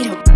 you know.